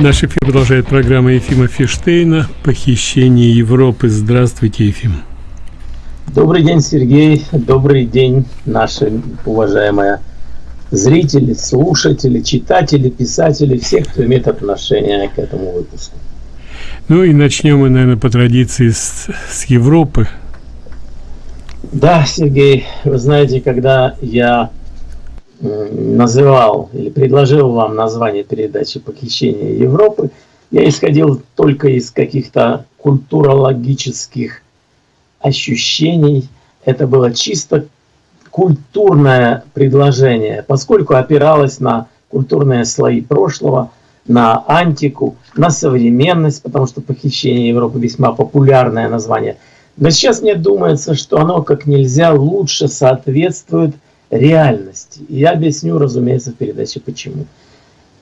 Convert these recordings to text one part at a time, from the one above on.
Наш эфир продолжает программа Ефима Фиштейна «Похищение Европы». Здравствуйте, Ефим. Добрый день, Сергей. Добрый день, наши уважаемые зрители, слушатели, читатели, писатели, все, кто имеет отношение к этому выпуску. Ну и начнем мы, наверное, по традиции с, с Европы. Да, Сергей, вы знаете, когда я называл или предложил вам название передачи «Похищение Европы», я исходил только из каких-то культурологических ощущений. Это было чисто культурное предложение, поскольку опиралось на культурные слои прошлого, на антику, на современность, потому что «Похищение Европы» весьма популярное название. Но сейчас мне думается, что оно как нельзя лучше соответствует – реальности. И я объясню, разумеется, в передаче почему.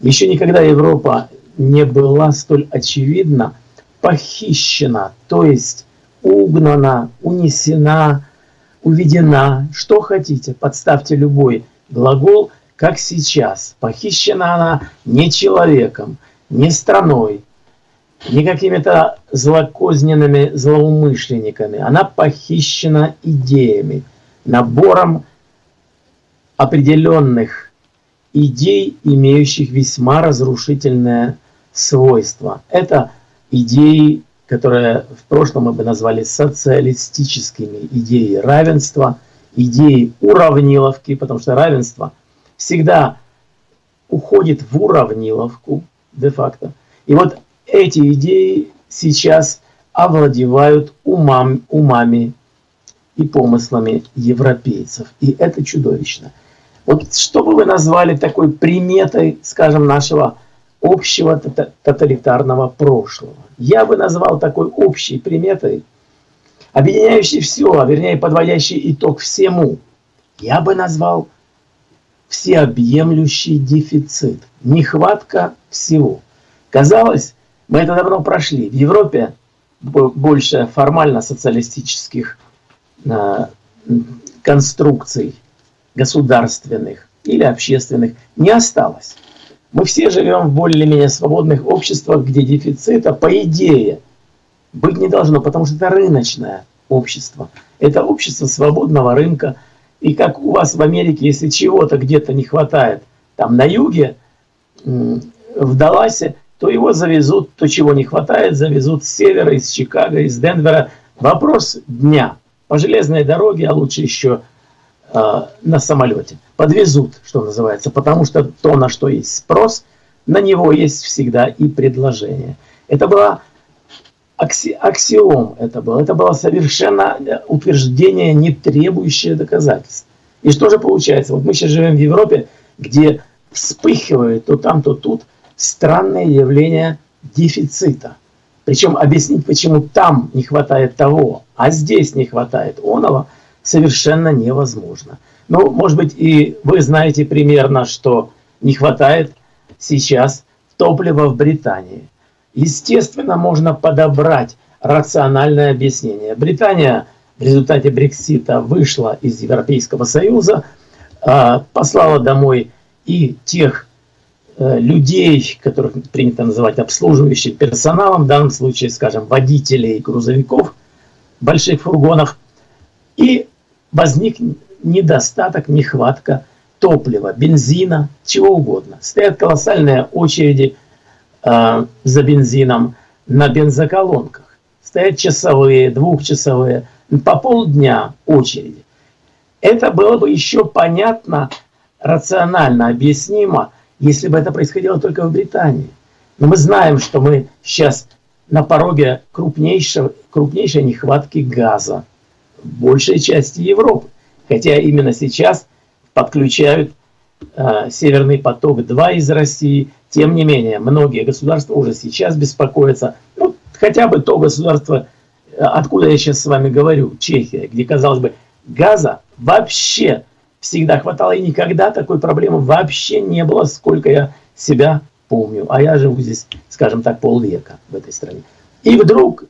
Еще никогда Европа не была столь очевидно похищена, то есть угнана, унесена, уведена, что хотите, подставьте любой глагол, как сейчас. Похищена она не человеком, не страной, не какими-то злокозненными злоумышленниками. Она похищена идеями, набором определенных идей, имеющих весьма разрушительное свойство. Это идеи, которые в прошлом мы бы назвали социалистическими, идеи равенства, идеи уравниловки, потому что равенство всегда уходит в уравниловку де-факто. И вот эти идеи сейчас овладевают умам, умами и помыслами европейцев. И это чудовищно. Вот что бы вы назвали такой приметой, скажем, нашего общего тоталитарного прошлого? Я бы назвал такой общей приметой, объединяющей все, а вернее подводящей итог всему. Я бы назвал всеобъемлющий дефицит, нехватка всего. Казалось, мы это давно прошли. В Европе больше формально социалистических э, конструкций государственных или общественных не осталось. Мы все живем в более-менее свободных обществах, где дефицита, по идее, быть не должно, потому что это рыночное общество. Это общество свободного рынка. И как у вас в Америке, если чего-то где-то не хватает, там на юге, в Далласе, то его завезут, то чего не хватает, завезут с севера, из Чикаго, из Денвера. Вопрос дня. По железной дороге, а лучше еще на самолете. Подвезут, что называется, потому что то, на что есть спрос, на него есть всегда и предложение. Это было акси аксиом, это было, это было совершенно утверждение, не требующее доказательств. И что же получается? Вот мы сейчас живем в Европе, где вспыхивает то там, то тут странное явление дефицита. Причем объяснить, почему там не хватает того, а здесь не хватает оного – совершенно невозможно. Ну, может быть, и вы знаете примерно, что не хватает сейчас топлива в Британии. Естественно, можно подобрать рациональное объяснение. Британия в результате Брексита вышла из Европейского Союза, а, послала домой и тех э, людей, которых принято называть обслуживающим персоналом, в данном случае, скажем, водителей грузовиков, больших фургонов, и возник недостаток, нехватка топлива, бензина, чего угодно. Стоят колоссальные очереди э, за бензином на бензоколонках. Стоят часовые, двухчасовые, по полдня очереди. Это было бы еще понятно, рационально объяснимо, если бы это происходило только в Британии. Но мы знаем, что мы сейчас на пороге крупнейшей, крупнейшей нехватки газа большей части Европы. Хотя именно сейчас подключают э, Северный поток-2 из России. Тем не менее, многие государства уже сейчас беспокоятся. Ну, хотя бы то государство, э, откуда я сейчас с вами говорю, Чехия, где, казалось бы, газа вообще всегда хватало, и никогда такой проблемы вообще не было, сколько я себя помню. А я живу здесь, скажем так, полвека в этой стране. И вдруг,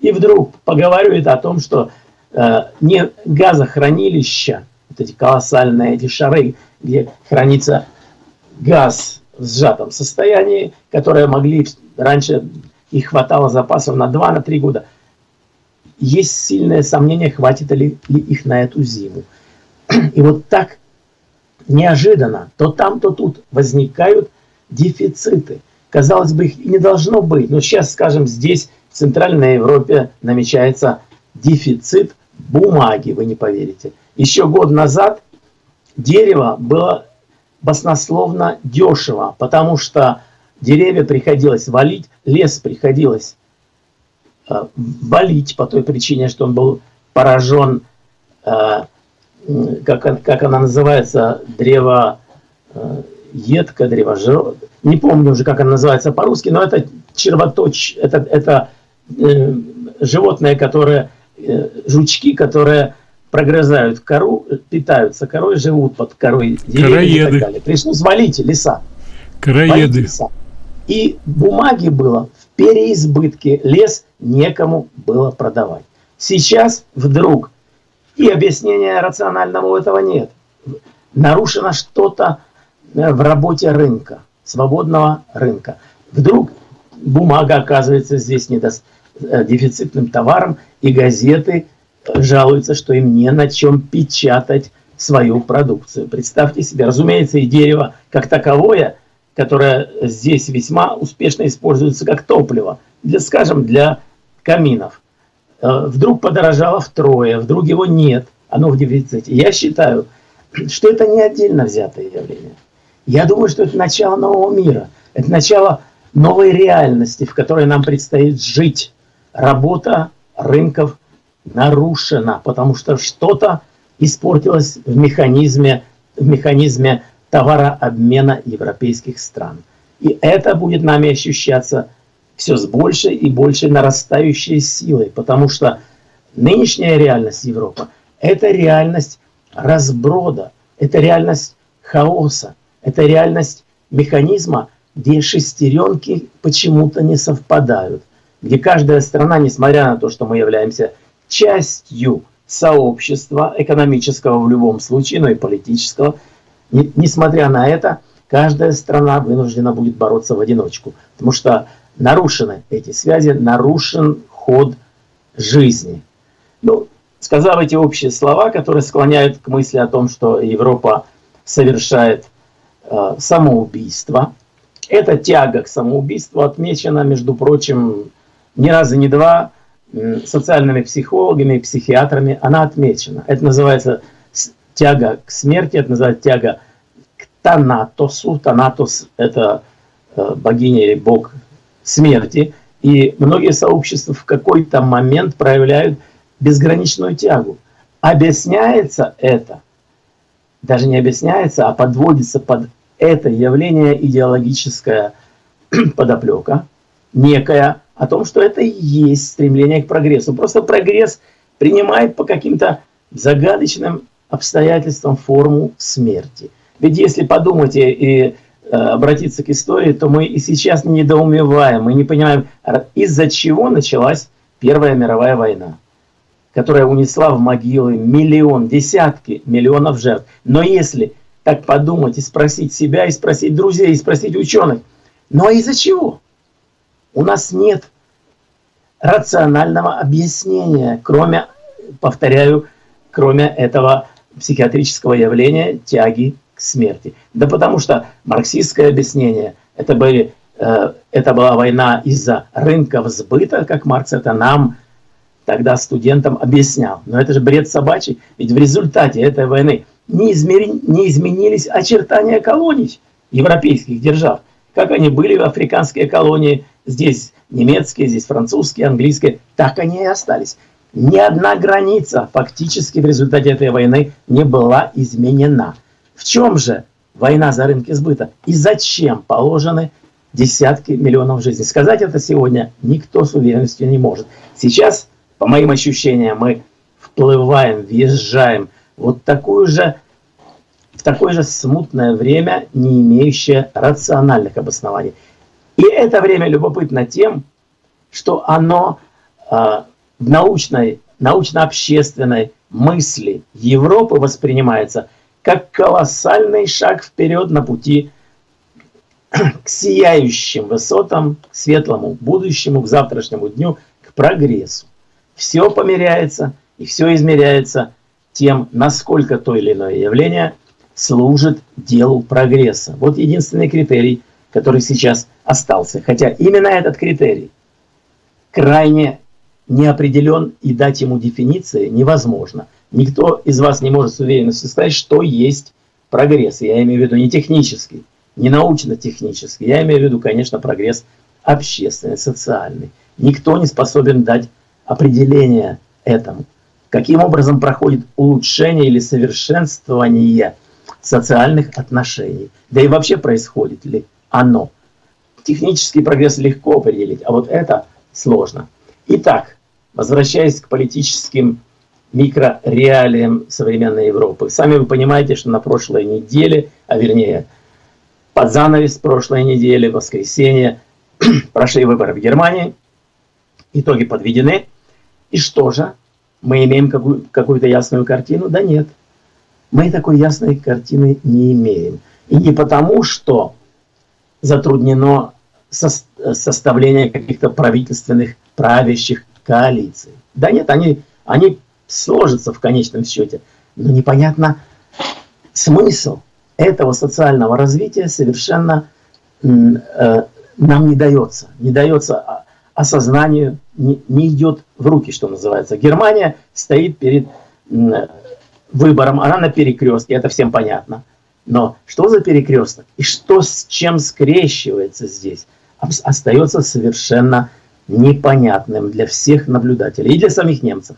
и вдруг поговаривают о том, что Э, не газохранилища, вот эти колоссальные эти шары, где хранится газ в сжатом состоянии, которые могли раньше их хватало запасов на 2-3 на года. Есть сильное сомнение, хватит ли, ли их на эту зиму. И вот так неожиданно, то там, то тут возникают дефициты. Казалось бы, их не должно быть, но сейчас, скажем, здесь, в Центральной Европе, намечается дефицит бумаги, вы не поверите. Еще год назад дерево было баснословно дешево, потому что деревья приходилось валить, лес приходилось э, валить по той причине, что он был поражен, э, как, как она называется, древо э, едко, древо жир... не помню уже, как она называется по-русски, но это червоточ, это, это э, животное, которое, жучки, которые прогрызают кору, питаются корой, живут под корой деревьев и так далее. Пришлось валить леса. Леса. И бумаги было в переизбытке, лес некому было продавать. Сейчас вдруг, и объяснения рационального этого нет, нарушено что-то э, в работе рынка, свободного рынка. Вдруг бумага оказывается здесь недо... Э, дефицитным товаром, и газеты жалуются, что им не на чем печатать свою продукцию. Представьте себе, разумеется, и дерево как таковое, которое здесь весьма успешно используется как топливо, для, скажем, для каминов. Э, вдруг подорожало втрое, вдруг его нет, оно в дефиците. Я считаю, что это не отдельно взятое явление. Я думаю, что это начало нового мира, это начало новой реальности, в которой нам предстоит жить. Работа рынков нарушена, потому что что-то испортилось в механизме, в механизме товарообмена европейских стран. И это будет нами ощущаться все с большей и большей нарастающей силой, потому что нынешняя реальность Европы – это реальность разброда, это реальность хаоса, это реальность механизма, где шестеренки почему-то не совпадают, где каждая страна, несмотря на то, что мы являемся частью сообщества экономического в любом случае, но и политического. Несмотря на это, каждая страна вынуждена будет бороться в одиночку, потому что нарушены эти связи, нарушен ход жизни. Ну, сказав эти общие слова, которые склоняют к мысли о том, что Европа совершает э, самоубийство, эта тяга к самоубийству отмечена, между прочим, ни разу, ни два социальными психологами, психиатрами, она отмечена. Это называется тяга к смерти, это называется тяга к Танатосу. Танатос – это э, богиня или бог смерти. И многие сообщества в какой-то момент проявляют безграничную тягу. Объясняется это, даже не объясняется, а подводится под это явление идеологическая подоплека, некая о том, что это и есть стремление к прогрессу. Просто прогресс принимает по каким-то загадочным обстоятельствам форму смерти. Ведь если подумать и, э, обратиться к истории, то мы и сейчас не недоумеваем, мы не понимаем, из-за чего началась Первая мировая война, которая унесла в могилы миллион, десятки миллионов жертв. Но если так подумать и спросить себя, и спросить друзей, и спросить ученых, ну а из-за чего? У нас нет рационального объяснения, кроме, повторяю, кроме этого психиатрического явления тяги к смерти. Да потому что марксистское объяснение, это, были, э, это была война из-за рынков сбыта, как Маркс это нам, тогда студентам объяснял. Но это же бред собачий, ведь в результате этой войны не, измери, не изменились очертания колоний европейских держав, как они были в африканские колонии Здесь немецкие, здесь французские, английские. Так они и остались. Ни одна граница фактически в результате этой войны не была изменена. В чем же война за рынки сбыта? И зачем положены десятки миллионов жизней? Сказать это сегодня никто с уверенностью не может. Сейчас, по моим ощущениям, мы вплываем, въезжаем вот такую же, в такое же смутное время, не имеющее рациональных обоснований. И это время любопытно тем, что оно э, в научной, научно-общественной мысли Европы воспринимается как колоссальный шаг вперед на пути к сияющим высотам, к светлому будущему, к завтрашнему дню, к прогрессу. Все померяется и все измеряется тем, насколько то или иное явление служит делу прогресса. Вот единственный критерий, который сейчас остался. Хотя именно этот критерий крайне не определен и дать ему дефиниции невозможно. Никто из вас не может с уверенностью сказать, что есть прогресс. Я имею в виду не технический, не научно-технический. Я имею в виду, конечно, прогресс общественный, социальный. Никто не способен дать определение этому. Каким образом проходит улучшение или совершенствование социальных отношений. Да и вообще происходит ли оно. Технический прогресс легко определить, а вот это сложно. Итак, возвращаясь к политическим микрореалиям современной Европы. Сами вы понимаете, что на прошлой неделе, а вернее под занавес прошлой недели, воскресенье, прошли выборы в Германии, итоги подведены. И что же? Мы имеем какую-то какую ясную картину? Да нет. Мы такой ясной картины не имеем. И не потому, что затруднено составление каких-то правительственных правящих коалиций. Да нет, они, они сложатся в конечном счете. Но непонятно смысл этого социального развития совершенно э, нам не дается. Не дается осознанию, не, не идет в руки, что называется. Германия стоит перед э, выбором, она на перекрестке, это всем понятно. Но что за перекресток и что с чем скрещивается здесь, остается совершенно непонятным для всех наблюдателей и для самих немцев.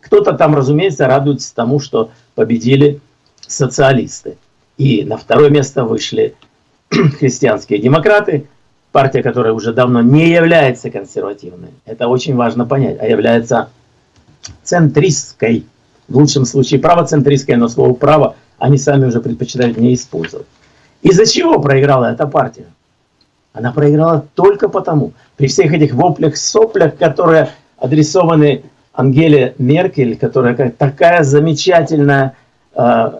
Кто-то там, разумеется, радуется тому, что победили социалисты. И на второе место вышли христианские демократы, партия, которая уже давно не является консервативной. Это очень важно понять, а является центристской. В лучшем случае правоцентристской, но слово «право» они сами уже предпочитают не использовать. Из-за чего проиграла эта партия? Она проиграла только потому, при всех этих воплях, соплях, которые адресованы Ангеле Меркель, которая такая замечательная э,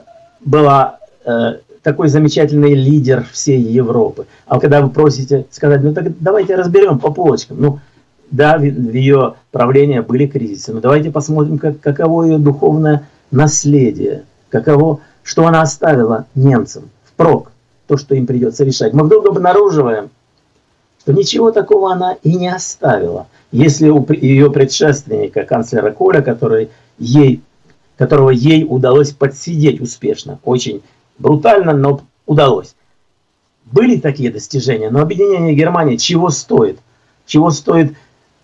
была, э, такой замечательный лидер всей Европы. А когда вы просите сказать, ну так давайте разберем по полочкам. Ну, да, в, в ее правлении были кризисы, но давайте посмотрим, как, каково ее духовное наследие, каково, что она оставила немцам впрок, то, что им придется решать. Мы вдруг обнаруживаем, что ничего такого она и не оставила. Если у ее предшественника, канцлера Коля, который ей, которого ей удалось подсидеть успешно, очень брутально, но удалось. Были такие достижения, но объединение Германии чего стоит? Чего стоит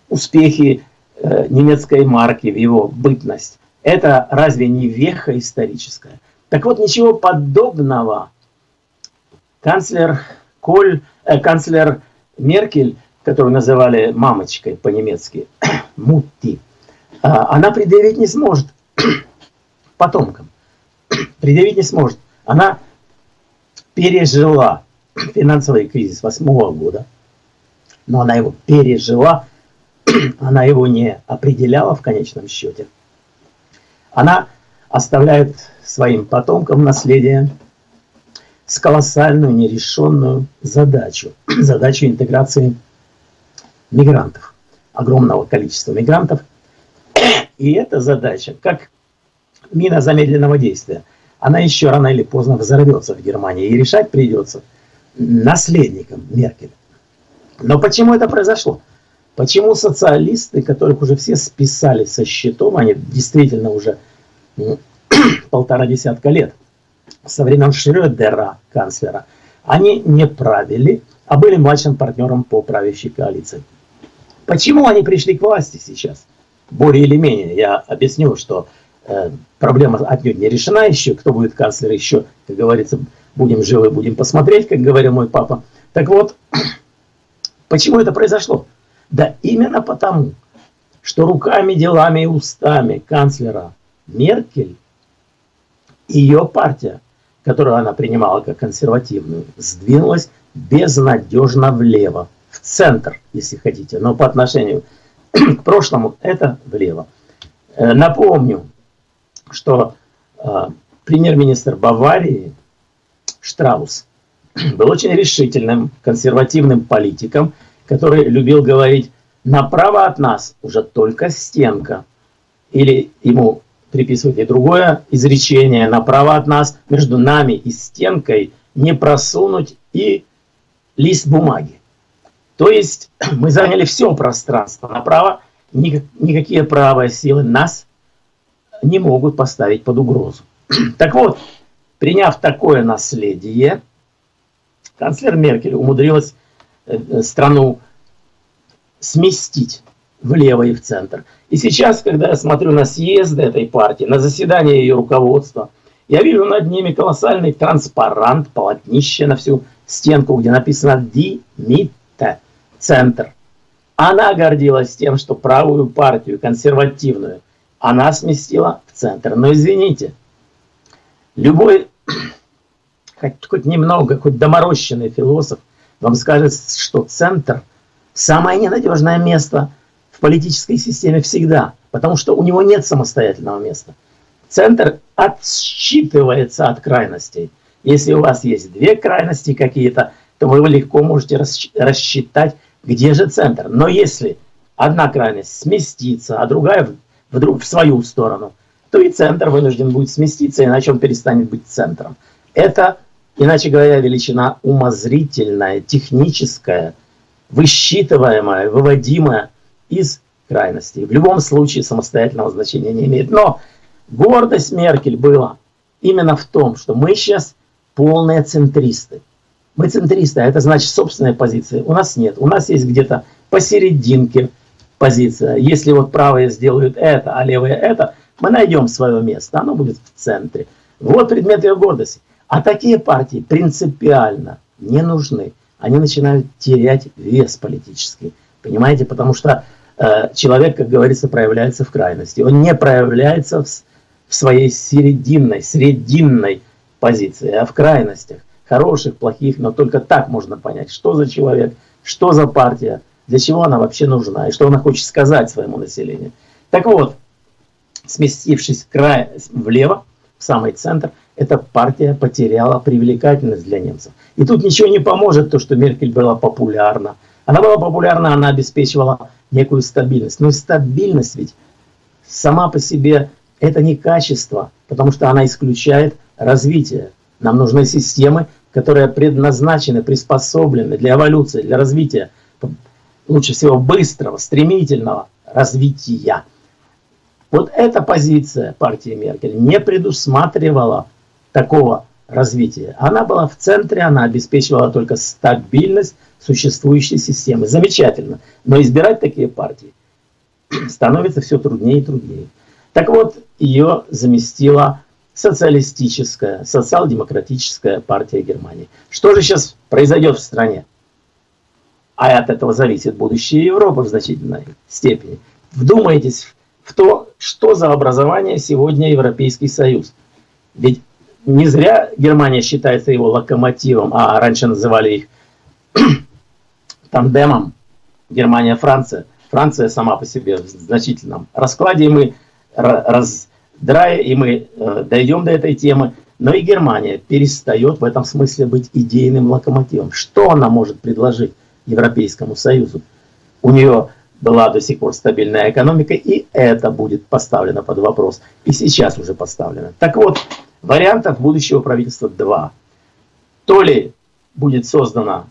успехи э, немецкой марки в его бытность? Это разве не веха историческая? Так вот, ничего подобного канцлер Коль, э, канцлер Меркель, которую называли мамочкой по-немецки, Мутти, а, она предъявить не сможет потомкам. Предъявить не сможет. Она пережила финансовый кризис восьмого года, но она его пережила, она его не определяла в конечном счете. Она оставляет своим потомкам наследие с колоссальную нерешенную задачу. Задачу интеграции мигрантов. Огромного количества мигрантов. И эта задача, как мина замедленного действия, она еще рано или поздно взорвется в Германии. И решать придется наследникам Меркель. Но почему это произошло? Почему социалисты, которых уже все списали со счетом, они действительно уже полтора десятка лет, со времен Шрёдера, канцлера, они не правили, а были младшим партнером по правящей коалиции. Почему они пришли к власти сейчас? Более или менее, я объясню, что э, проблема отнюдь не решена еще, кто будет канцлер еще, как говорится, будем живы, будем посмотреть, как говорил мой папа. Так вот, почему это произошло? Да именно потому, что руками, делами и устами канцлера Меркель, ее партия которую она принимала как консервативную, сдвинулась безнадежно влево, в центр, если хотите, но по отношению к прошлому это влево. Э, напомню, что э, премьер-министр Баварии Штраус был очень решительным, консервативным политиком, который любил говорить, направо от нас уже только стенка. Или ему приписывать и другое изречение, направо от нас, между нами и стенкой не просунуть и лист бумаги. То есть мы заняли все пространство направо, никакие правые силы нас не могут поставить под угрозу. Так вот, приняв такое наследие, канцлер Меркель умудрилась э, страну сместить влево и в центр. И сейчас, когда я смотрю на съезды этой партии, на заседание ее руководства, я вижу над ними колоссальный транспарант, полотнище на всю стенку, где написано «Димите», центр. Она гордилась тем, что правую партию, консервативную, она сместила в центр. Но извините, любой, хоть, хоть немного, хоть доморощенный философ вам скажет, что центр – самое ненадежное место в политической системе всегда, потому что у него нет самостоятельного места. Центр отсчитывается от крайностей. Если у вас есть две крайности какие-то, то вы легко можете рассчитать, где же центр. Но если одна крайность сместится, а другая вдруг в свою сторону, то и центр вынужден будет сместиться, иначе он перестанет быть центром. Это, иначе говоря, величина умозрительная, техническая, высчитываемая, выводимая из крайностей. В любом случае самостоятельного значения не имеет. Но гордость Меркель была именно в том, что мы сейчас полные центристы. Мы центристы, а это значит собственная позиция. У нас нет. У нас есть где-то посерединке позиция. Если вот правые сделают это, а левые это, мы найдем свое место. Оно будет в центре. Вот предмет ее гордости. А такие партии принципиально не нужны. Они начинают терять вес политический. Понимаете? Потому что э, человек, как говорится, проявляется в крайности. Он не проявляется в, в своей серединной, срединной позиции, а в крайностях. Хороших, плохих, но только так можно понять, что за человек, что за партия, для чего она вообще нужна и что она хочет сказать своему населению. Так вот, сместившись край влево, в самый центр, эта партия потеряла привлекательность для немцев. И тут ничего не поможет то, что Меркель была популярна, она была популярна, она обеспечивала некую стабильность. Но стабильность ведь сама по себе это не качество, потому что она исключает развитие. Нам нужны системы, которые предназначены, приспособлены для эволюции, для развития, лучше всего быстрого, стремительного развития. Вот эта позиция партии Меркель не предусматривала такого развития. Она была в центре, она обеспечивала только стабильность существующей системы. Замечательно. Но избирать такие партии становится все труднее и труднее. Так вот, ее заместила социалистическая, социал-демократическая партия Германии. Что же сейчас произойдет в стране? А от этого зависит будущее Европы в значительной степени. Вдумайтесь в то, что за образование сегодня Европейский Союз. Ведь не зря Германия считается его локомотивом, а раньше называли их тандемом Германия-Франция. Франция сама по себе в значительном раскладе, и мы раздрая, и мы э, дойдем до этой темы. Но и Германия перестает в этом смысле быть идейным локомотивом. Что она может предложить Европейскому Союзу? У нее была до сих пор стабильная экономика, и это будет поставлено под вопрос. И сейчас уже поставлено. Так вот, Вариантов будущего правительства два. То ли будет создано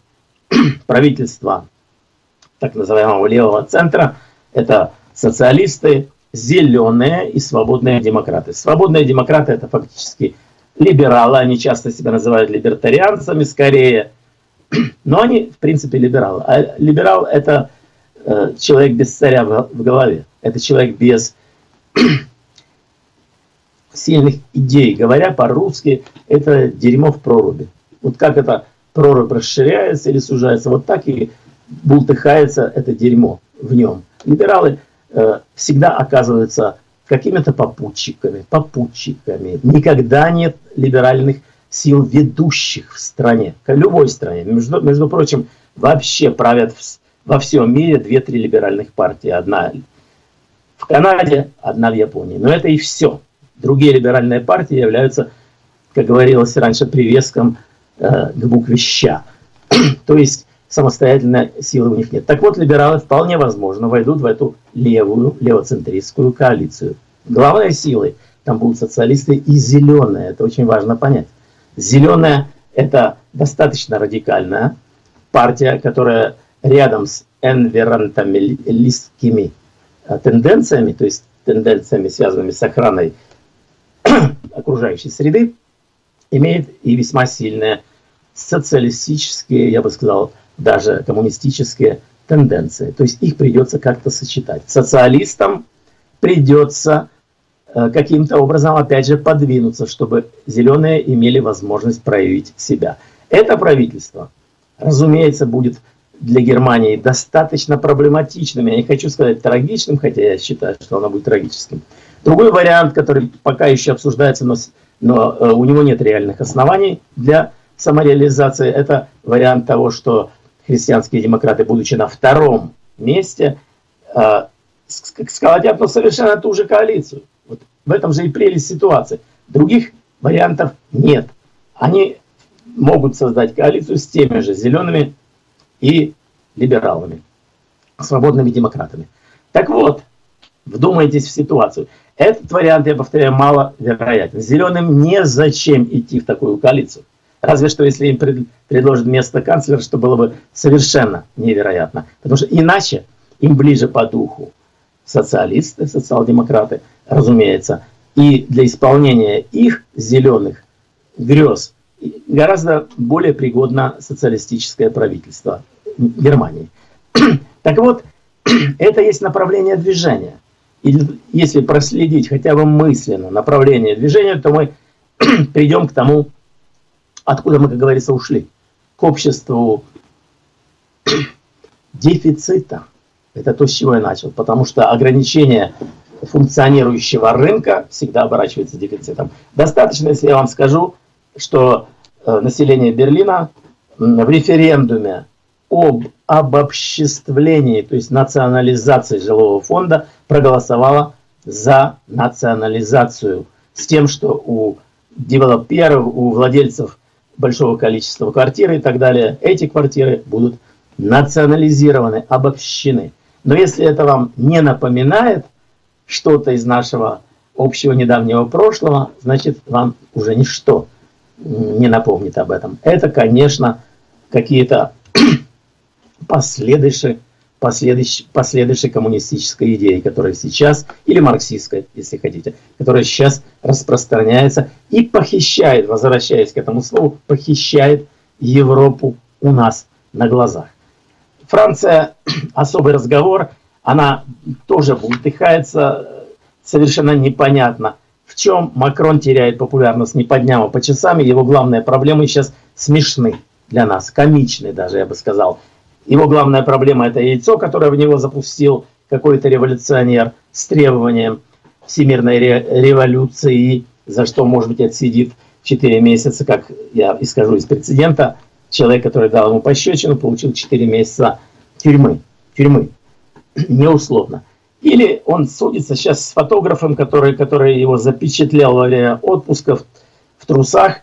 правительство так называемого левого центра, это социалисты, зеленые и свободные демократы. Свободные демократы это фактически либералы, они часто себя называют либертарианцами скорее, но они в принципе либералы. А либерал это э, человек без царя в, в голове, это человек без сильных идей. Говоря по-русски, это дерьмо в проруби. Вот как это прорубь расширяется или сужается, вот так и бултыхается это дерьмо в нем. Либералы э, всегда оказываются какими-то попутчиками, попутчиками. Никогда нет либеральных сил ведущих в стране, в любой стране. Между, между прочим, вообще правят в, во всем мире две-три либеральных партии. Одна в Канаде, одна в Японии. Но это и все. Другие либеральные партии являются, как говорилось раньше, привеском к букве «ща». То есть самостоятельной силы у них нет. Так вот, либералы вполне возможно войдут в эту левую, левоцентристскую коалицию. Главной силой там будут социалисты и зеленые. Это очень важно понять. Зеленая – это достаточно радикальная партия, которая рядом с энверонталистскими э, тенденциями, то есть тенденциями, связанными с охраной окружающей среды, имеет и весьма сильные социалистические, я бы сказал, даже коммунистические тенденции. То есть их придется как-то сочетать. Социалистам придется э, каким-то образом, опять же, подвинуться, чтобы зеленые имели возможность проявить себя. Это правительство, разумеется, будет для Германии достаточно проблематичным. Я не хочу сказать трагичным, хотя я считаю, что оно будет трагическим. Другой вариант, который пока еще обсуждается, но, но э, у него нет реальных оснований для самореализации, это вариант того, что христианские демократы, будучи на втором месте, э, сколотят ну, совершенно ту же коалицию. Вот в этом же и прелесть ситуации. Других вариантов нет. Они могут создать коалицию с теми же зелеными и либералами, свободными демократами. Так вот, вдумайтесь в ситуацию. Этот вариант, я повторяю, маловероятен. Зеленым незачем идти в такую коалицию. Разве что, если им пред, предложат место канцлера, что было бы совершенно невероятно. Потому что иначе им ближе по духу социалисты, социал-демократы, разумеется. И для исполнения их зеленых грез гораздо более пригодно социалистическое правительство Германии. Так вот, это есть направление движения. И если проследить хотя бы мысленно направление движения, то мы придем к тому, откуда мы, как говорится, ушли. К обществу дефицита. Это то, с чего я начал. Потому что ограничение функционирующего рынка всегда оборачивается дефицитом. Достаточно, если я вам скажу, что э, население Берлина в референдуме об обобществлении, то есть национализации жилого фонда, проголосовало за национализацию. С тем, что у девелоперов, у владельцев большого количества квартир и так далее, эти квартиры будут национализированы, обобщены. Но если это вам не напоминает что-то из нашего общего недавнего прошлого, значит вам уже ничто не напомнит об этом. Это, конечно, какие-то последующие, последующие, последующие коммунистической идеи, которая сейчас, или марксистской, если хотите, которая сейчас распространяется и похищает, возвращаясь к этому слову, похищает Европу у нас на глазах. Франция, особый разговор, она тоже бултыхается, совершенно непонятно, в чем Макрон теряет популярность не по дням, а по часам, его главные проблемы сейчас смешны для нас, комичны даже, я бы сказал. Его главная проблема – это яйцо, которое в него запустил какой-то революционер с требованием всемирной ре революции, за что, может быть, отсидит 4 месяца, как я и скажу из прецедента. Человек, который дал ему пощечину, получил 4 месяца тюрьмы. Тюрьмы. Неусловно. Или он судится сейчас с фотографом, который, который его запечатлел во время отпуска в, в трусах,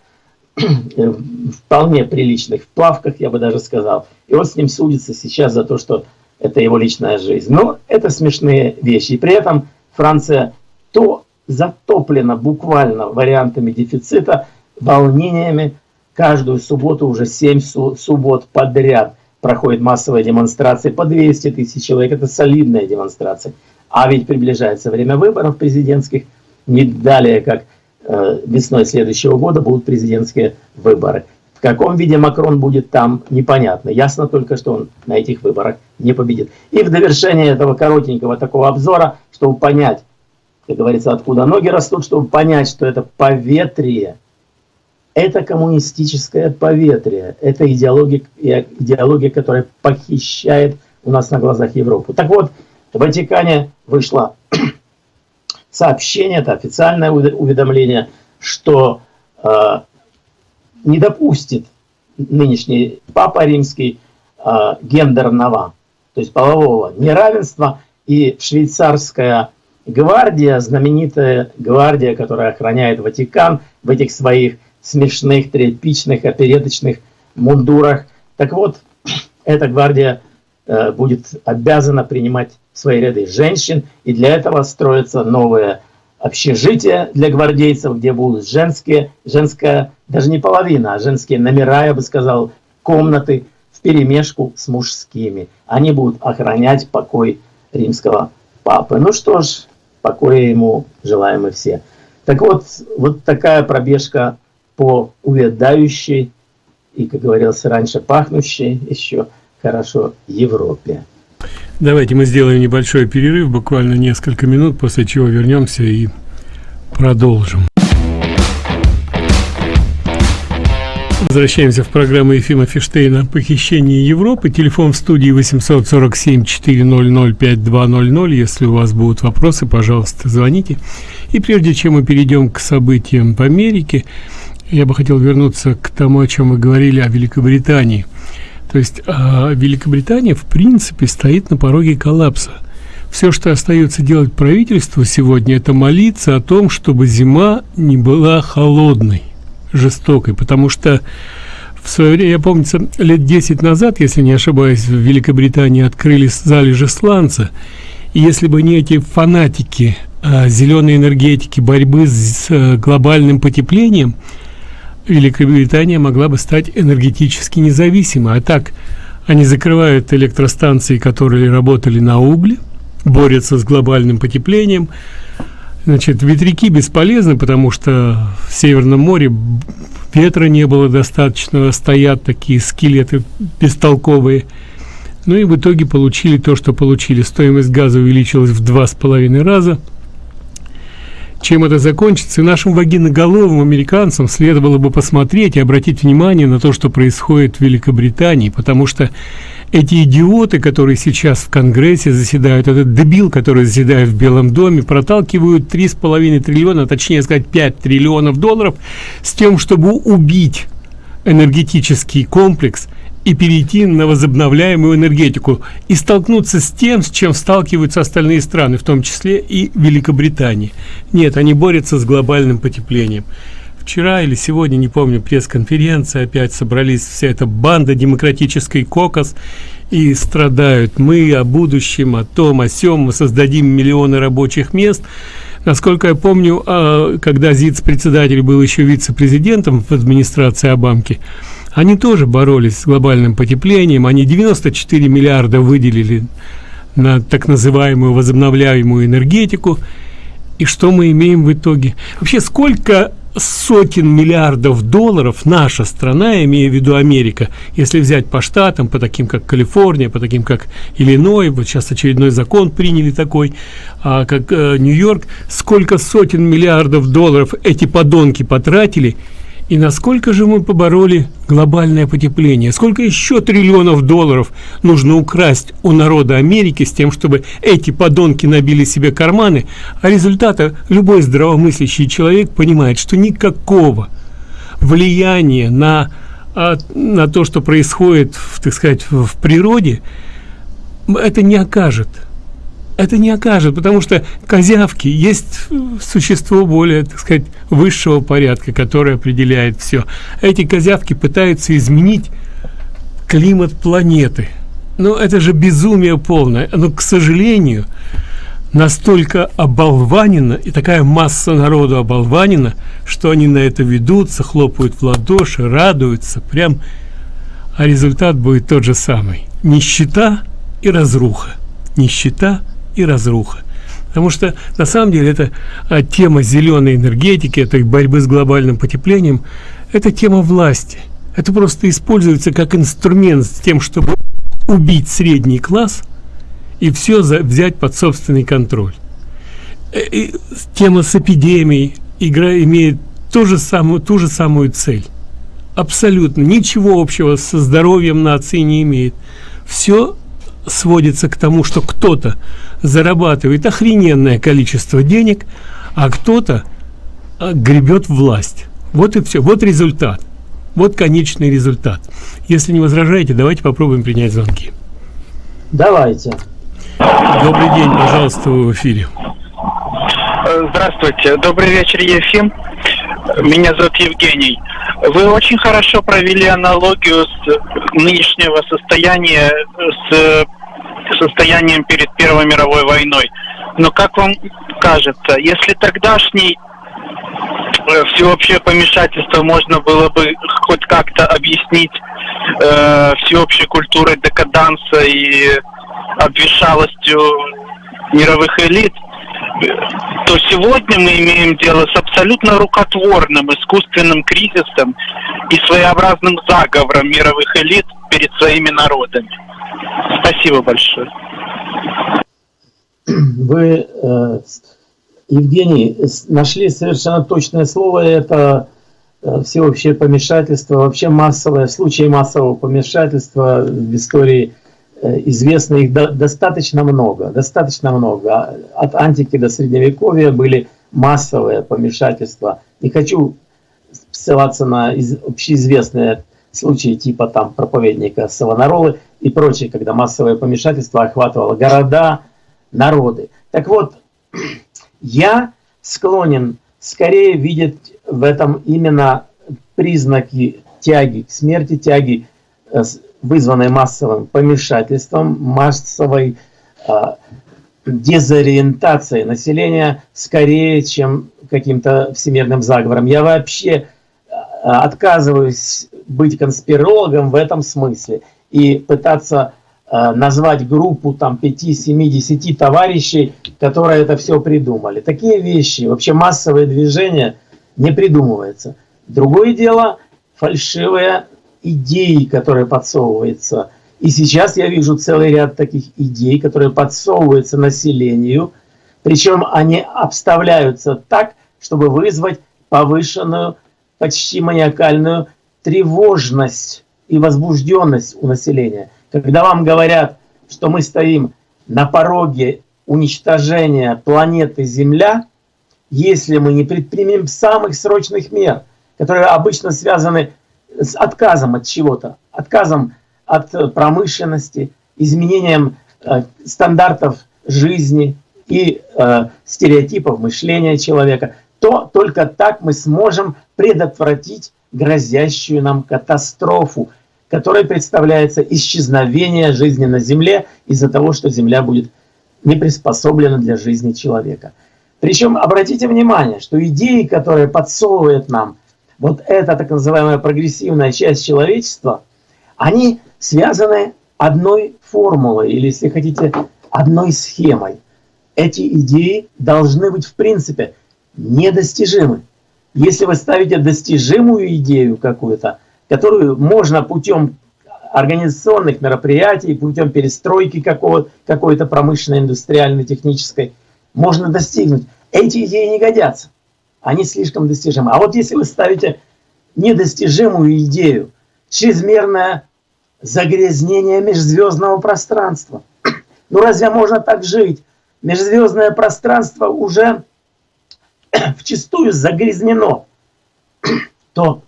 вполне приличных, в плавках, я бы даже сказал. И он с ним судится сейчас за то, что это его личная жизнь. Но это смешные вещи. И при этом Франция то затоплена буквально вариантами дефицита, волнениями. Каждую субботу уже 7 суббот подряд проходят массовые демонстрации по 200 тысяч человек. Это солидная демонстрация. А ведь приближается время выборов президентских. Не далее, как Э, весной следующего года будут президентские выборы. В каком виде Макрон будет там, непонятно. Ясно только, что он на этих выборах не победит. И в довершение этого коротенького такого обзора, чтобы понять, как говорится, откуда ноги растут, чтобы понять, что это поветрие, это коммунистическое поветрие, это идеология, идеология, которая похищает у нас на глазах Европу. Так вот, в Ватикане вышла сообщение, это официальное уведомление, что э, не допустит нынешний Папа Римский э, гендерного, то есть полового неравенства, и швейцарская гвардия, знаменитая гвардия, которая охраняет Ватикан в этих своих смешных, тряпичных, опереточных мундурах. Так вот, эта гвардия э, будет обязана принимать свои ряды женщин, и для этого строятся новые общежития для гвардейцев, где будут женские, женская, даже не половина, а женские номера, я бы сказал, комнаты в перемешку с мужскими. Они будут охранять покой римского папы. Ну что ж, покоя ему желаем мы все. Так вот, вот такая пробежка по увядающей и, как говорилось раньше, пахнущей еще хорошо Европе. Давайте мы сделаем небольшой перерыв, буквально несколько минут, после чего вернемся и продолжим. Возвращаемся в программу Ефима Фиштейна «Похищение Европы». Телефон в студии 847-400-5200. Если у вас будут вопросы, пожалуйста, звоните. И прежде чем мы перейдем к событиям по Америке, я бы хотел вернуться к тому, о чем мы говорили о Великобритании. То есть э, Великобритания, в принципе, стоит на пороге коллапса. Все, что остается делать правительству сегодня, это молиться о том, чтобы зима не была холодной, жестокой, потому что в свое время, я помню, лет 10 назад, если не ошибаюсь, в Великобритании открыли залежи сланца, и если бы не эти фанатики э, зеленой энергетики, борьбы с э, глобальным потеплением, Великобритания могла бы стать энергетически независимой. А так, они закрывают электростанции, которые работали на угле, борются с глобальным потеплением. Значит, ветряки бесполезны, потому что в Северном море ветра не было достаточно, стоят такие скелеты бестолковые. Ну и в итоге получили то, что получили. Стоимость газа увеличилась в два с половиной раза – чем это закончится, и нашим вагиноголовым американцам следовало бы посмотреть и обратить внимание на то, что происходит в Великобритании, потому что эти идиоты, которые сейчас в Конгрессе заседают, этот дебил, который заседает в Белом доме, проталкивают три с половиной триллиона, точнее сказать 5 триллионов долларов с тем, чтобы убить энергетический комплекс – и перейти на возобновляемую энергетику и столкнуться с тем, с чем сталкиваются остальные страны, в том числе и Великобритания. Нет, они борются с глобальным потеплением. Вчера или сегодня, не помню, пресс-конференция, опять собрались вся эта банда демократический кокос и страдают. Мы о будущем, о том, о сём, мы создадим миллионы рабочих мест. Насколько я помню, а, когда ЗИЦ-председатель был еще вице-президентом в администрации Обамки, они тоже боролись с глобальным потеплением. Они 94 миллиарда выделили на так называемую возобновляемую энергетику. И что мы имеем в итоге? Вообще, сколько сотен миллиардов долларов наша страна, имея в виду Америка, если взять по штатам, по таким как Калифорния, по таким как Иллиной, вот сейчас очередной закон приняли такой, а, как э, Нью-Йорк, сколько сотен миллиардов долларов эти подонки потратили – и насколько же мы побороли глобальное потепление? Сколько еще триллионов долларов нужно украсть у народа Америки с тем, чтобы эти подонки набили себе карманы? А результата любой здравомыслящий человек понимает, что никакого влияния на, а, на то, что происходит, так сказать, в природе, это не окажет это не окажет, потому что козявки есть существо более, так сказать, высшего порядка, которое определяет все. Эти козявки пытаются изменить климат планеты. Но это же безумие полное. Но, к сожалению, настолько оболванено, и такая масса народу оболванена, что они на это ведутся, хлопают в ладоши, радуются, прям, а результат будет тот же самый. Нищета и разруха. Нищета и разруха. Потому что на самом деле это а, тема зеленой энергетики, этой борьбы с глобальным потеплением, это тема власти. Это просто используется как инструмент с тем, чтобы убить средний класс и все за, взять под собственный контроль. Э, и тема с эпидемией игра имеет ту же самую, ту же самую цель. Абсолютно ничего общего со здоровьем нации не имеет. Все сводится к тому, что кто-то зарабатывает охрененное количество денег, а кто-то а, гребет власть. Вот и все. Вот результат. Вот конечный результат. Если не возражаете, давайте попробуем принять звонки. Давайте. Добрый день, пожалуйста, вы в эфире. Здравствуйте. Добрый вечер, Ефим. Меня зовут Евгений. Вы очень хорошо провели аналогию с нынешнего состояния с состоянием перед Первой мировой войной. Но как вам кажется, если тогдашний э, всеобщее помешательство можно было бы хоть как-то объяснить э, всеобщей культурой декаданса и обвешалостью мировых элит, то сегодня мы имеем дело с абсолютно рукотворным искусственным кризисом и своеобразным заговором мировых элит перед своими народами. Спасибо большое. Вы, э, Евгений, нашли совершенно точное слово. Это э, всеобщее помешательство, вообще массовое, случаи массового помешательства в истории известно их достаточно много, достаточно много. От антики до средневековья были массовые помешательства. Не хочу ссылаться на общеизвестные случаи типа там проповедника Савонаролы и прочее, когда массовое помешательство охватывало города, народы. Так вот, я склонен скорее видеть в этом именно признаки тяги к смерти, тяги э, вызванной массовым помешательством, массовой э, дезориентацией населения скорее, чем каким-то всемирным заговором. Я вообще а, отказываюсь быть конспирологом в этом смысле и пытаться э, назвать группу там 5, 7, 10 товарищей, которые это все придумали. Такие вещи, вообще массовые движения не придумывается. Другое дело фальшивая идей, которые подсовываются. И сейчас я вижу целый ряд таких идей, которые подсовываются населению, причем они обставляются так, чтобы вызвать повышенную, почти маниакальную тревожность и возбужденность у населения. Когда вам говорят, что мы стоим на пороге уничтожения планеты Земля, если мы не предпримем самых срочных мер, которые обычно связаны с отказом от чего-то, отказом от э, промышленности, изменением э, стандартов жизни и э, стереотипов мышления человека, то только так мы сможем предотвратить грозящую нам катастрофу, которая представляется исчезновение жизни на Земле из-за того, что Земля будет не приспособлена для жизни человека. Причем обратите внимание, что идеи, которые подсовывают нам вот эта так называемая прогрессивная часть человечества, они связаны одной формулой, или, если хотите, одной схемой. Эти идеи должны быть, в принципе, недостижимы. Если вы ставите достижимую идею какую-то, которую можно путем организационных мероприятий, путем перестройки какой-то промышленной, индустриальной, технической, можно достигнуть. Эти идеи не годятся они слишком достижимы. А вот если вы ставите недостижимую идею, чрезмерное загрязнение межзвездного пространства, ну разве можно так жить? Межзвездное пространство уже вчастую загрязнено, то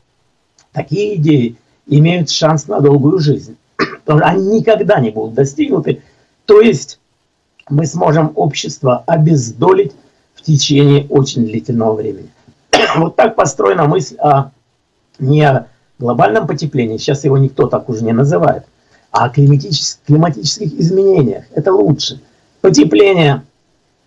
такие идеи имеют шанс на долгую жизнь. Они никогда не будут достигнуты. То есть мы сможем общество обездолить течение очень длительного времени. Вот так построена мысль о не глобальном потеплении, сейчас его никто так уже не называет, а о климатических, климатических изменениях. Это лучше. Потепление,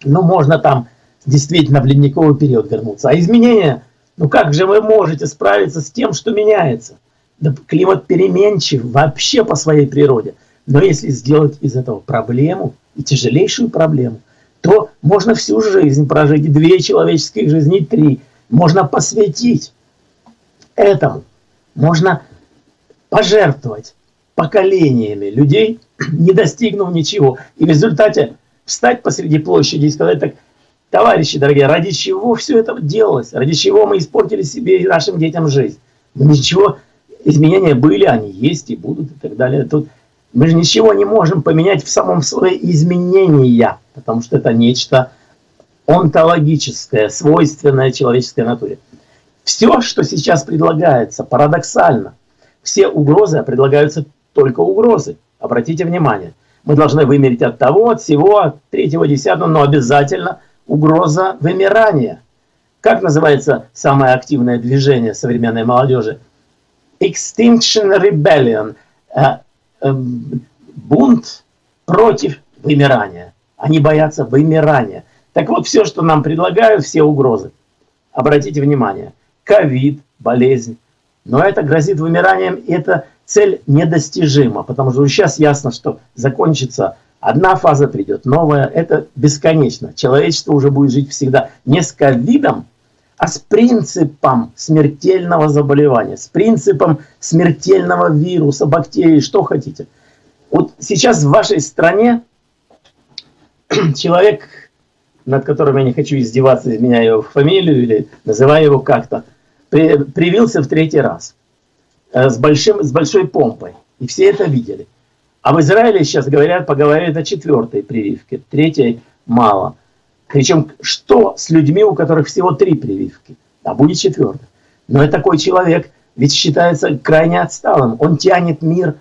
ну можно там действительно в ледниковый период вернуться. А изменения, ну как же вы можете справиться с тем, что меняется? Да климат переменчив вообще по своей природе. Но если сделать из этого проблему, и тяжелейшую проблему, то можно всю жизнь прожить, две человеческие жизни, три. Можно посвятить этому. Можно пожертвовать поколениями людей, не достигнув ничего. И в результате встать посреди площади и сказать так, товарищи дорогие, ради чего все это делалось? Ради чего мы испортили себе и нашим детям жизнь? Ничего, изменения были, они есть и будут и так далее. Тут мы же ничего не можем поменять в самом слове изменения, потому что это нечто онтологическое, свойственное человеческой натуре. Все, что сейчас предлагается, парадоксально. Все угрозы предлагаются только угрозы. Обратите внимание. Мы должны вымереть от того, от всего, от третьего, десятого, но обязательно угроза вымирания. Как называется самое активное движение современной молодежи? Extinction Rebellion. Э, э, бунт против вымирания. Они боятся вымирания. Так вот, все, что нам предлагают, все угрозы. Обратите внимание. Ковид, болезнь. Но это грозит вымиранием, и эта цель недостижима, потому что сейчас ясно, что закончится одна фаза, придет новая. Это бесконечно. Человечество уже будет жить всегда не с ковидом, а с принципом смертельного заболевания, с принципом смертельного вируса, бактерий, что хотите. Вот сейчас в вашей стране человек, над которым я не хочу издеваться, меняя его фамилию или называя его как-то, при, привился в третий раз э, с, большим, с большой помпой. И все это видели. А в Израиле сейчас говорят, поговорят о четвертой прививке, третьей мало. Причем, что с людьми, у которых всего три прививки? А будет четвертая. Но это такой человек, ведь считается крайне отсталым. Он тянет мир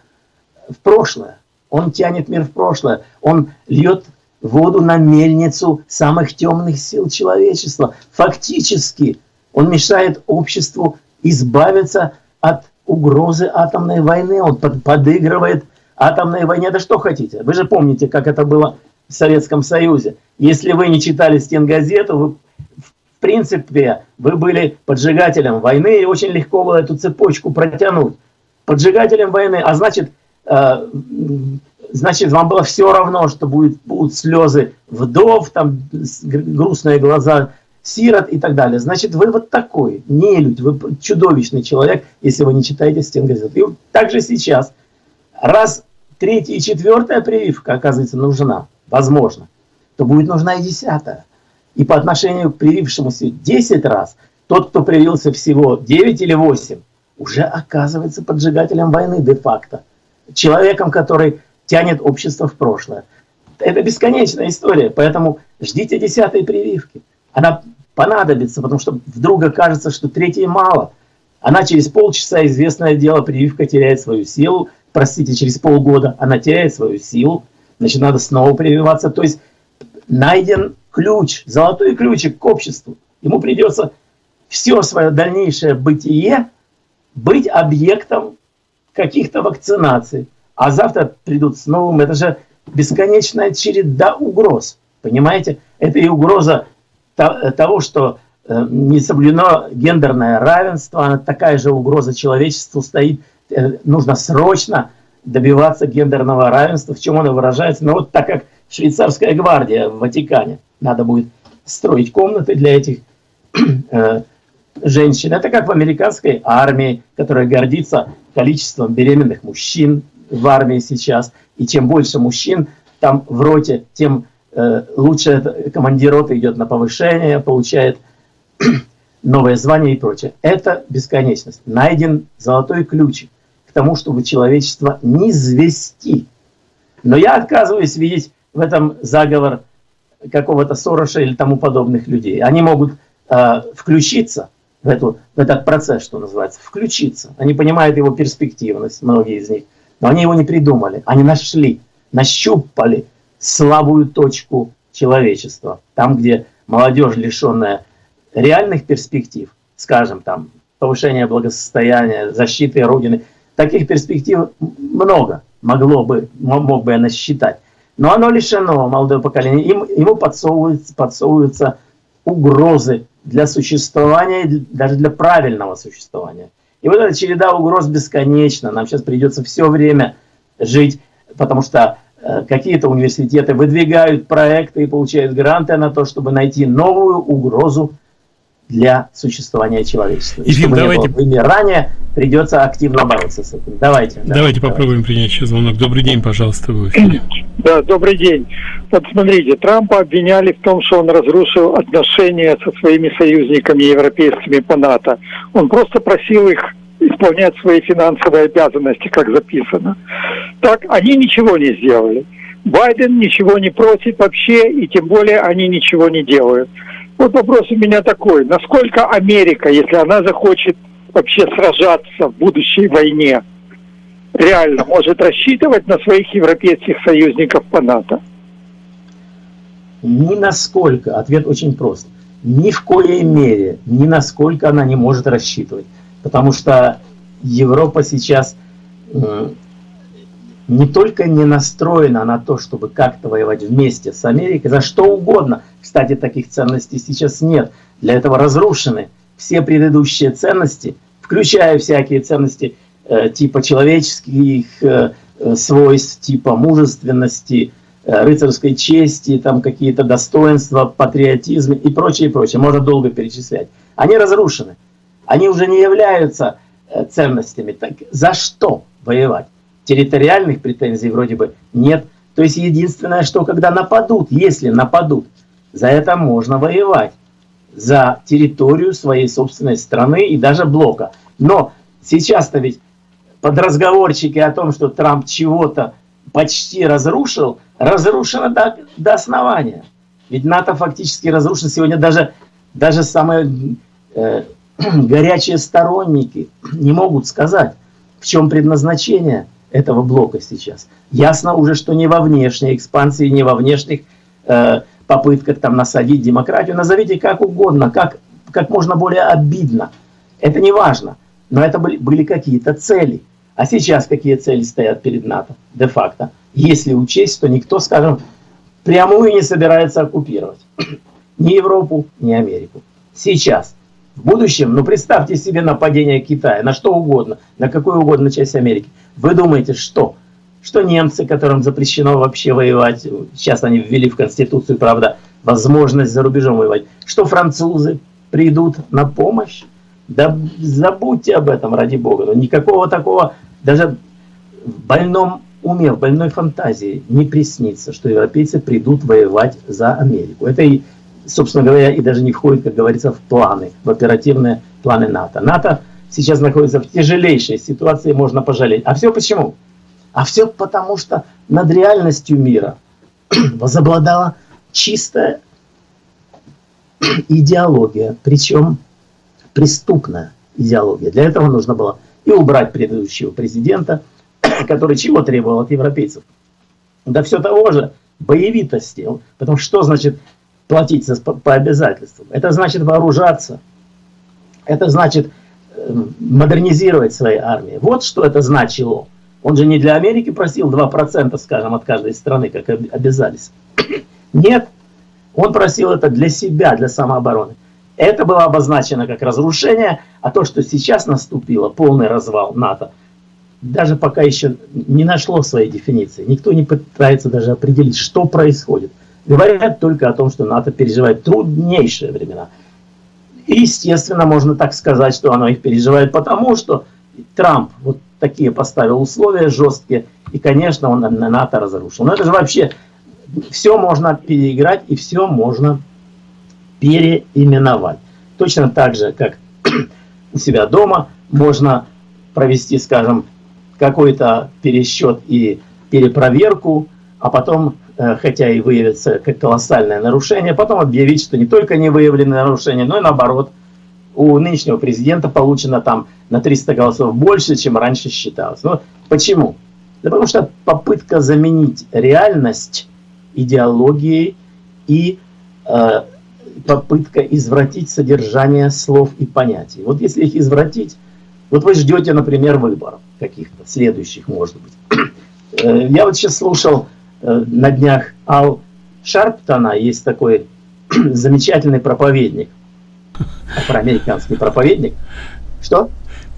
в прошлое. Он тянет мир в прошлое. Он льет воду на мельницу самых темных сил человечества. Фактически он мешает обществу избавиться от угрозы атомной войны. Он подыгрывает атомной войне. Да что хотите. Вы же помните, как это было в Советском Союзе. Если вы не читали стенгазету, вы, в принципе, вы были поджигателем войны, и очень легко было эту цепочку протянуть. Поджигателем войны, а значит, э, значит, вам было все равно, что будет, будут слезы вдов, там грустные глаза сирот и так далее. Значит, вы вот такой, не люди, вы чудовищный человек, если вы не читаете стенгазет. И также сейчас, раз третья и четвертая прививка, оказывается, нужна, возможно, то будет нужна и десятая. И по отношению к привившемуся 10 раз, тот, кто привился всего 9 или 8, уже оказывается поджигателем войны де-факто. Человеком, который тянет общество в прошлое. Это бесконечная история, поэтому ждите десятой прививки. Она понадобится, потому что вдруг окажется, что третьей мало. Она через полчаса, известное дело, прививка теряет свою силу. Простите, через полгода она теряет свою силу. Значит, надо снова прививаться. То есть найден ключ, золотой ключик к обществу. Ему придется все свое дальнейшее бытие быть объектом каких-то вакцинаций а завтра придут с новым. Это же бесконечная череда угроз. Понимаете? Это и угроза того, что э, не соблюдено гендерное равенство, такая же угроза человечеству стоит. Э, нужно срочно добиваться гендерного равенства. В чем оно выражается? Ну вот так как швейцарская гвардия в Ватикане. Надо будет строить комнаты для этих э, женщин. Это как в американской армии, которая гордится количеством беременных мужчин, в армии сейчас, и чем больше мужчин там в роте, тем э, лучше командир роты идет на повышение, получает новое звание и прочее. Это бесконечность. Найден золотой ключик к тому, чтобы человечество не звести. Но я отказываюсь видеть в этом заговор какого-то Сороша или тому подобных людей. Они могут э, включиться в, эту, в этот процесс, что называется, включиться. Они понимают его перспективность, многие из них. Но они его не придумали, они нашли, нащупали слабую точку человечества. Там, где молодежь, лишенная реальных перспектив, скажем, там, повышения благосостояния, защиты Родины, таких перспектив много могло бы, мог бы я насчитать. Но оно лишено, молодое поколение, им, ему подсовываются, подсовываются угрозы для существования, даже для правильного существования. И вот эта череда угроз бесконечна. Нам сейчас придется все время жить, потому что э, какие-то университеты выдвигают проекты и получают гранты на то, чтобы найти новую угрозу для существования человечества. Ефим, давайте... не было вымирания, придется активно бороться с этим. Давайте. Давайте, давайте попробуем принять еще звонок. Добрый день, пожалуйста, в эфире. Да, добрый день. Вот смотрите, Трампа обвиняли в том, что он разрушил отношения со своими союзниками европейскими по НАТО. Он просто просил их исполнять свои финансовые обязанности, как записано. Так, они ничего не сделали. Байден ничего не просит вообще, и тем более они ничего не делают. Вот вопрос у меня такой. Насколько Америка, если она захочет вообще сражаться в будущей войне, реально может рассчитывать на своих европейских союзников по НАТО? Ни насколько. Ответ очень прост. ни в коей мере, ни насколько она не может рассчитывать. Потому что Европа сейчас не только не настроена на то, чтобы как-то воевать вместе с Америкой, за что угодно. Кстати, таких ценностей сейчас нет. Для этого разрушены все предыдущие ценности, включая всякие ценности э, типа человеческих э, э свойств, типа мужественности, э, рыцарской чести, там какие-то достоинства, патриотизм и прочее, прочее. Можно долго перечислять. Они разрушены. Они уже не являются э, ценностями. Так за что воевать? территориальных претензий вроде бы нет. То есть единственное, что когда нападут, если нападут, за это можно воевать. За территорию своей собственной страны и даже блока. Но сейчас-то ведь под разговорчики о том, что Трамп чего-то почти разрушил, разрушено до, до основания. Ведь НАТО фактически разрушено сегодня даже, даже самые э, горячие сторонники не могут сказать, в чем предназначение этого блока сейчас. Ясно уже, что не во внешней экспансии, не во внешних э, попытках там насадить демократию. Назовите как угодно, как, как можно более обидно. Это не важно. Но это были, были какие-то цели. А сейчас какие цели стоят перед НАТО, де-факто? Если учесть, что никто, скажем, прямую не собирается оккупировать. Ни Европу, ни Америку. Сейчас. В будущем, ну представьте себе нападение Китая на что угодно, на какую угодно часть Америки. Вы думаете, что? Что немцы, которым запрещено вообще воевать, сейчас они ввели в Конституцию, правда, возможность за рубежом воевать, что французы придут на помощь? Да забудьте об этом, ради бога. Но никакого такого, даже в больном уме, в больной фантазии не приснится, что европейцы придут воевать за Америку. Это и, собственно говоря, и даже не входит, как говорится, в планы, в оперативные планы НАТО. НАТО сейчас находится в тяжелейшей ситуации, можно пожалеть. А все почему? А все потому, что над реальностью мира возобладала чистая идеология, причем преступная идеология. Для этого нужно было и убрать предыдущего президента, который чего требовал от европейцев? Да все того же, боевитости. Потому что значит платить по обязательствам? Это значит вооружаться. Это значит модернизировать свои армии. Вот что это значило. Он же не для Америки просил 2%, скажем, от каждой страны, как обязались. Нет, он просил это для себя, для самообороны. Это было обозначено как разрушение, а то, что сейчас наступило, полный развал НАТО, даже пока еще не нашло своей дефиниции. Никто не пытается даже определить, что происходит. Говорят только о том, что НАТО переживает труднейшие времена. И, естественно, можно так сказать, что оно их переживает, потому что Трамп вот такие поставил условия жесткие, и, конечно, он на НАТО разрушил. Но это же вообще все можно переиграть и все можно переименовать. Точно так же, как у себя дома можно провести, скажем, какой-то пересчет и перепроверку, а потом Э, хотя и выявится как колоссальное нарушение, потом объявить, что не только не выявлены нарушения, но и наоборот, у нынешнего президента получено там на 300 голосов больше, чем раньше считалось. Но почему? Да потому что попытка заменить реальность идеологией и э, попытка извратить содержание слов и понятий. Вот если их извратить, вот вы ждете, например, выборов каких-то, следующих, может быть. Э, я вот сейчас слушал Э, на днях Ал Шарптона, есть такой замечательный проповедник, афроамериканский проповедник. Что?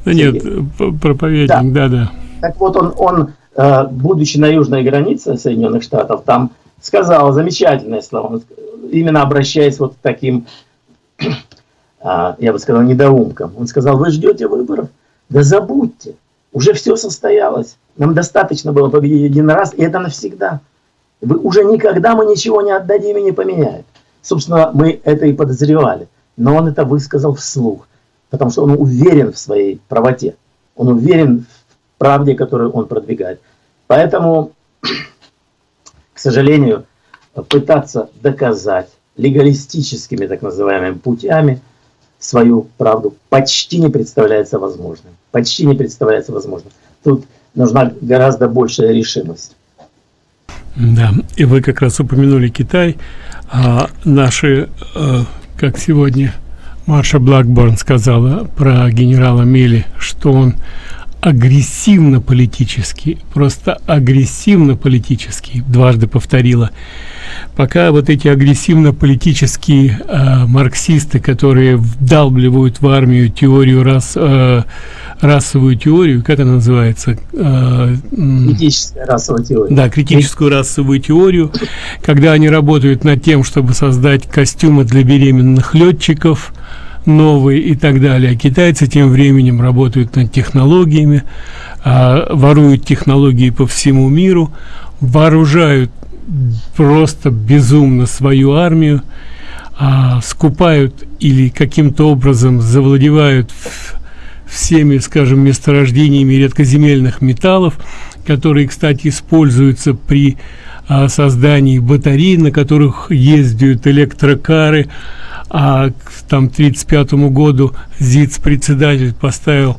Да нет, проповедник, да-да. Так вот, он, он, э, будучи на южной границе Соединенных Штатов, там сказал замечательное слово, именно обращаясь вот к таким, а, я бы сказал, недоумкам. Он сказал, вы ждете выборов? Да забудьте, уже все состоялось. Нам достаточно было победить один раз, и это навсегда. Вы уже никогда мы ничего не отдадим и не поменяем. Собственно, мы это и подозревали. Но он это высказал вслух, потому что он уверен в своей правоте. Он уверен в правде, которую он продвигает. Поэтому, к сожалению, пытаться доказать легалистическими так называемыми путями свою правду почти не представляется возможным. Почти не представляется возможным. Тут нужна гораздо большая решимость. Да, и вы как раз упомянули Китай. А наши э, как сегодня Марша Блэкборн сказала про генерала Мели, что он агрессивно политический, просто агрессивно политический, дважды повторила. Пока вот эти агрессивно политические э, марксисты, которые вдалбливают в армию теорию рас, э, расовую теорию, как она называется? Э, критическая расовая теория. Да, критическую расовую теорию, когда они работают над тем, чтобы создать костюмы для беременных летчиков, новые и так далее. А китайцы тем временем работают над технологиями, а, воруют технологии по всему миру, вооружают просто безумно свою армию, а, скупают или каким-то образом завладевают всеми, скажем, месторождениями редкоземельных металлов, которые, кстати, используются при создании батарей, на которых ездят электрокары, а к там 35 году ЗИЦ председатель поставил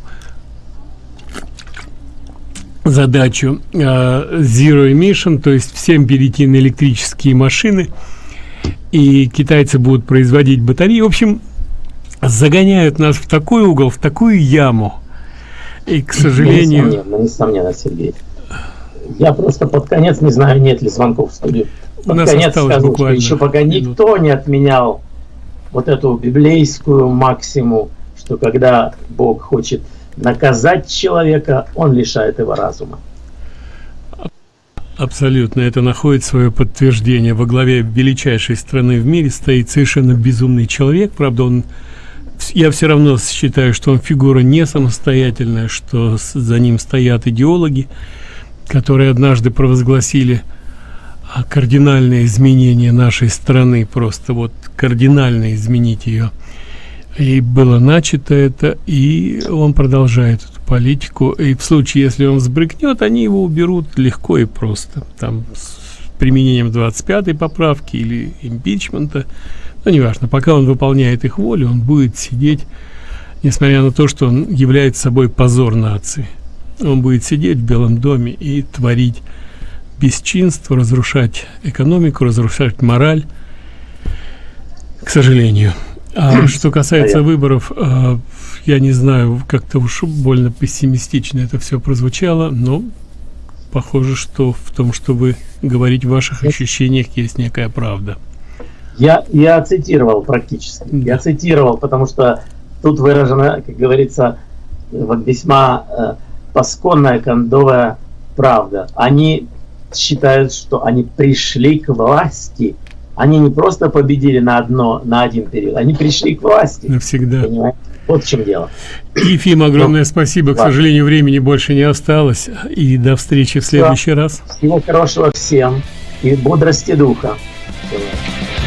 задачу э, Zero Emission, то есть всем перейти на электрические машины, и китайцы будут производить батареи. В общем, загоняют нас в такой угол, в такую яму. И, к сожалению... Несомненно, несомненно, Сергей. Я просто под конец не знаю, нет ли звонков в студию. Под У нас конец скажу, что еще пока минут. никто не отменял вот эту библейскую максиму, что когда Бог хочет наказать человека, он лишает его разума. Абсолютно, это находит свое подтверждение. Во главе величайшей страны в мире стоит совершенно безумный человек. Правда, он я все равно считаю, что он фигура не самостоятельная, что за ним стоят идеологи, которые однажды провозгласили кардинальное изменение нашей страны, просто вот кардинально изменить ее. И было начато это, и он продолжает эту политику. И в случае, если он сбрыкнет, они его уберут легко и просто. Там с применением 25-й поправки или импичмента. Но неважно, пока он выполняет их волю, он будет сидеть, несмотря на то, что он является собой позор нации. Он будет сидеть в Белом доме и творить бесчинство, разрушать экономику, разрушать мораль, к сожалению. А что касается выборов, э, я не знаю, как-то уж больно пессимистично это все прозвучало, но похоже, что в том, что вы говорите в ваших ощущениях, есть некая правда. Я, я цитировал практически. Я цитировал, потому что тут выражена, как говорится, весьма э, пасконная кондовая правда. Они считают, что они пришли к власти. Они не просто победили на одно, на один период, они пришли к власти. Навсегда. Понимаете? Вот в чем дело. Ефим, огромное Но, спасибо. К сожалению, времени больше не осталось. И до встречи в следующий Все. раз. Всего хорошего всем и бодрости духа. Всего.